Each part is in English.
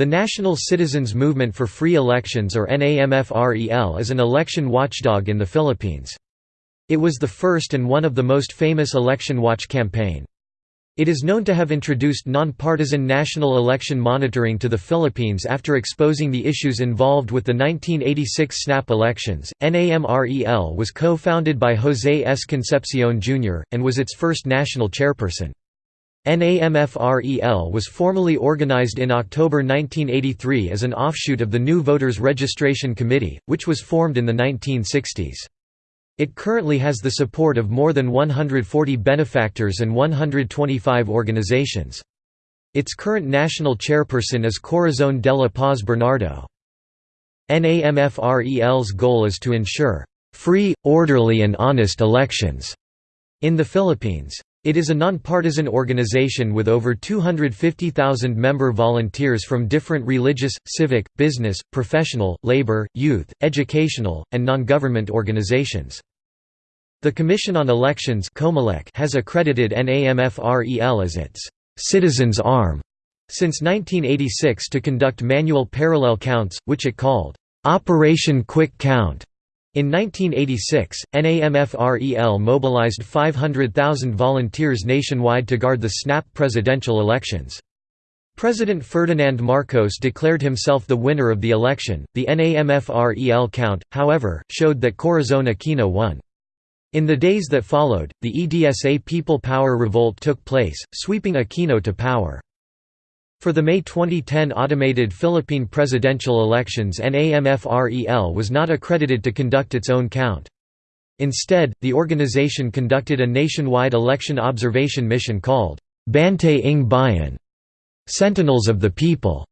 The National Citizens Movement for Free Elections or NAMFREL is an election watchdog in the Philippines. It was the first and one of the most famous election watch campaign. It is known to have introduced nonpartisan national election monitoring to the Philippines after exposing the issues involved with the 1986 snap elections. NAMFREL was co founded by Jose S. Concepcion Jr., and was its first national chairperson. NAMFREL was formally organized in October 1983 as an offshoot of the New Voters Registration Committee, which was formed in the 1960s. It currently has the support of more than 140 benefactors and 125 organizations. Its current national chairperson is Corazon de la Paz Bernardo. NAMFREL's goal is to ensure free, orderly and honest elections in the Philippines. It is a nonpartisan organization with over 250,000 member volunteers from different religious, civic, business, professional, labor, youth, educational, and non-government organizations. The Commission on Elections has accredited NAMFREL as its «citizens' arm» since 1986 to conduct manual parallel counts, which it called «Operation Quick Count». In 1986, NAMFREL mobilized 500,000 volunteers nationwide to guard the snap presidential elections. President Ferdinand Marcos declared himself the winner of the election. The NAMFREL count, however, showed that Corazon Aquino won. In the days that followed, the EDSA People Power Revolt took place, sweeping Aquino to power. For the May 2010 automated Philippine presidential elections NAMFREL was not accredited to conduct its own count. Instead, the organization conducted a nationwide election observation mission called Bantay ng Bayan Sentinels of the People.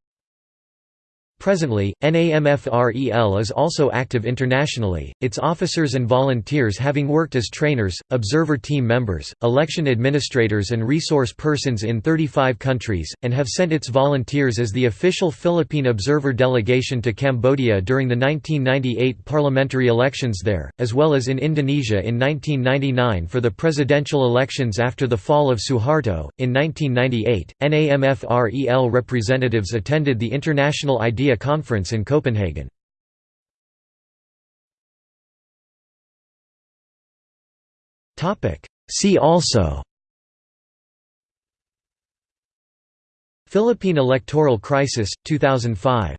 Presently, NAMFREL is also active internationally, its officers and volunteers having worked as trainers, observer team members, election administrators and resource persons in 35 countries, and have sent its volunteers as the official Philippine observer delegation to Cambodia during the 1998 parliamentary elections there, as well as in Indonesia in 1999 for the presidential elections after the fall of Suharto. In 1998, NAMFREL representatives attended the International Idea Conference in Copenhagen. See also Philippine electoral crisis, 2005